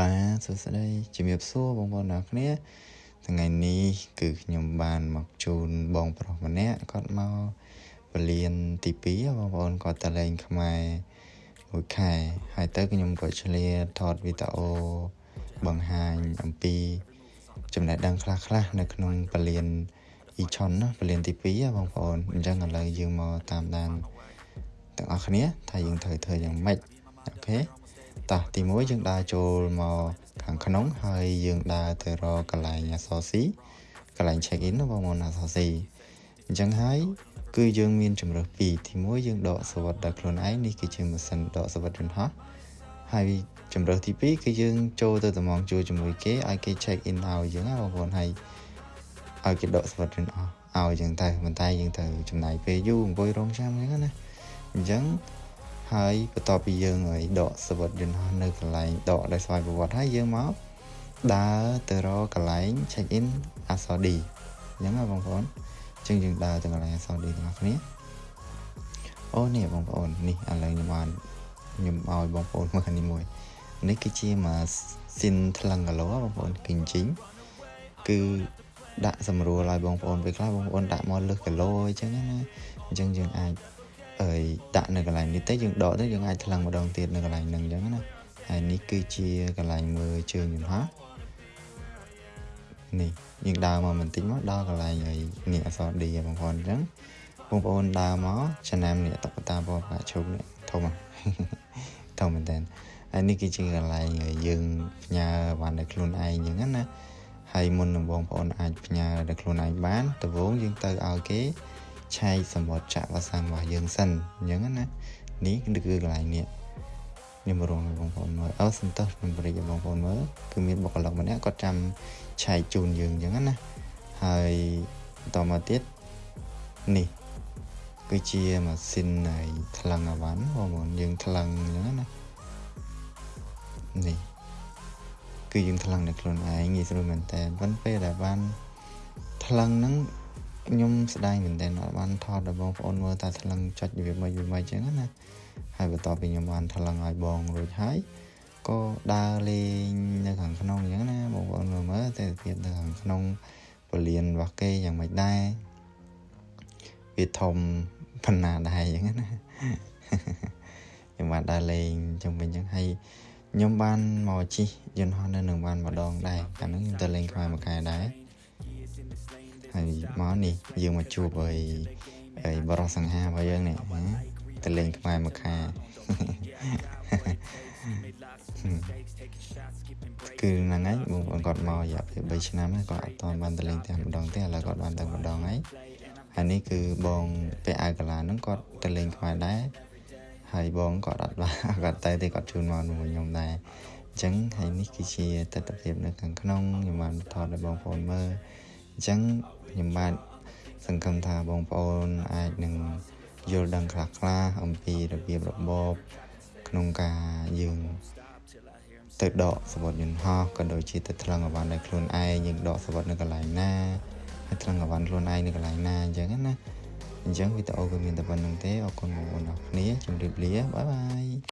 បាទសួស្តីជំរាបសួរបងប្អូនអ្នកគ្នាថ្ងៃនេះគឺខ្ញុំបានមកជូនបងប្រុសម្នាក់គាត់មកពលានទី2បងប្អូនគាត់ទៅលេងខ្មែរមួយខែហើយទៅខ្ញុំក៏ឆ្លៀតថតវីដេអូបង្ហាញអំពី ចំណេះដឹងខ្លះៗនៅក្នុងពលានអ៊ីឆុនណាពលានទី2បងប្អូនអញ្ចឹងឥឡូវយើងមកតាមដានទាំងអស់គ្នាថាយើងត្រូវធ្វើយ៉ាងម៉េចអូខេ តោះទី1យើងដើរចូលមកខាងក្នុងហើយយើងដើរទៅរកកន្លែងអសស៊ីកន្លែង check in ណាបងប្អូនអសស៊ីអញ្ចឹងហើយគឺយើងមានជំរើសពីរទី1យើងដកសវត្ថដល់ខ្លួនឯងនេះគឺជាម៉ាស៊ីនដកសវត្ថយន្តហោះហើយជំរើសទី2គឺយើងចូលទៅតំងជួជាមួយគេឲ្យគេ check in ឲ្យយើងណាបងប្អូនហើយឲ្យគេដកសវត្ថយន្តហោះឲ្យយើងទៅប៉ុន្តែយើងត្រូវចំណាយពេលយូរអង្គុយរងចាំអញ្ចឹងណាអញ្ចឹង ហើយបន្ទាប់ពីយើងឲ្យដកសវត្ថយន្តហោះនៅកន្លែងដកដោយស្វ័យប្រវត្តិហើយយើងមកដើរទៅរកកន្លែង check in អាសឌីអញ្ចឹងណាបងប្អូនអញ្ចឹងយើងដើរទៅកន្លែងអាសឌីទាំងអស់គ្នាអូនេះបងប្អូននេះឥឡូវខ្ញុំបានខ្ញុំឲ្យបងប្អូនមើលនេះមួយនេះគឺជាម៉ាស៊ីនថ្លឹងគីឡូបងប្អូនគិញជីងគឺដាក់សម្រួលឲ្យបងប្អូនពេលខ្លះបងប្អូនដាក់មកលើសគីឡូអញ្ចឹងណាអញ្ចឹងយើងអាច អើយដាក់នៅកន្លែងនេះទៅយើងដកទៅយើងអាចថ្លឹងម្ដងទៀតនៅកន្លែងហ្នឹងអញ្ចឹងណាហើយនេះគឺជាកន្លែងមើលជើងយន្តហោះនេះយើងដើរមកបន្តិចមកដល់កន្លែងហើយនេះអសរ D បងប្អូនអញ្ចឹងបងប្អូនដើរមកចំណាំនេះតុក្កតាពណ៌ផ្កាឈូកនេះធំធំមែនតើហើយនេះគឺជាកន្លែងយើងផ្ញើបានដល់ខ្លួនឯងអញ្ចឹងណាហើយមុននឹងបងប្អូនអាចផ្ញើដល់ខ្លួនឯងបានដំបូងយើងទៅឲ្យគេ ឆែកសម្បត្តិចាក់វ៉ាសាំងរបស់យើងសិនអញ្ចឹងណានេះគឺកន្លែងនេះខ្ញុំរងបងប្អូនមើលអើសន្តោសខ្ញុំបរិយាបងប្អូនមើលគឺមានបុគ្គលិកម្នាក់គាត់ចាំឆែកជូនយើងអញ្ចឹងណាហើយបន្តមកទៀតនេះគឺជាម៉ាស៊ីននៃថ្លឹងអវ៉ាន់បងប្អូនយើងថ្លឹងអញ្ចឹងណានេះគឺយើងថ្លឹងនៅខ្លួនឯងងាយស្រួលមែនតើប៉ុន្តែពេលដែលបានថ្លឹងហ្នឹង ខ្ញុំស្ដាយមែនតើអត់បានថតដល់បងប្អូនមើលថាថ្លឹងចុចវាមិនវាមិនអញ្ចឹងណាហើយបន្ទាប់ពីខ្ញុំបានថ្លឹងឲ្យបងរួចហើយក៏ដើរលេងនៅខាងក្នុងអញ្ចឹងណាបងប្អូនមើលមើលតែភាពនៅខាងក្នុងពលានរបស់គេយ៉ាងម៉េចដែរវាធំប៉ុណ្ណាដែរអញ្ចឹងណាខ្ញុំបានដើរលេងជុំវិញអញ្ចឹងហើយខ្ញុំបានមកជិះយន្តហោះនៅនឹងបានម្ដងដែរកាលនោះខ្ញុំទៅលេងខ្មែរមួយខែដែរ ហើយមកនេះយើងមកជួបអីអីបរោះសង្ហារបស់យើងនេះទៅលេងខ្មែរមួយខែគឺហ្នឹងហើយបងប្អូនគាត់មករយៈពេល3ឆ្នាំហើយគាត់អត់ទាន់បានទៅលេងតែម្ដងទេឥឡូវគាត់បានទៅម្ដងហើយហើយនេះគឺបងពាក់អាវកាឡាហ្នឹងគាត់ទៅលេងខ្មែរដែរហើយបងគាត់អត់បានគាត់ទៅទេគាត់ជូនមកជាមួយខ្ញុំដែរអញ្ចឹងហើយនេះគឺជាទស្សនវិជ្ជានៅខាងក្នុងខ្ញុំបានថតឲ្យបងប្អូនមើល អញ្ចឹងខ្ញុំបាទសង្ឃឹមថាបងប្អូនអាចនឹងយល់ដឹងខ្លះៗអំពីរបៀបរបបក្នុងការយើងទៅដកសវត្ថយន្តហោះក៏ដូចជាទៅថ្លឹងអវ៉ាន់ដោយខ្លួនឯងយើងដកសវត្ថនៅកន្លែងណាហើយថ្លឹងអវ៉ាន់ខ្លួនឯងនៅកន្លែងណាអញ្ចឹងណាអញ្ចឹងវីដេអូគឺមានតែប៉ុណ្្នឹងទេអរគុណបងប្អូនអរគ្នាជម្រាបលាបាយបាយ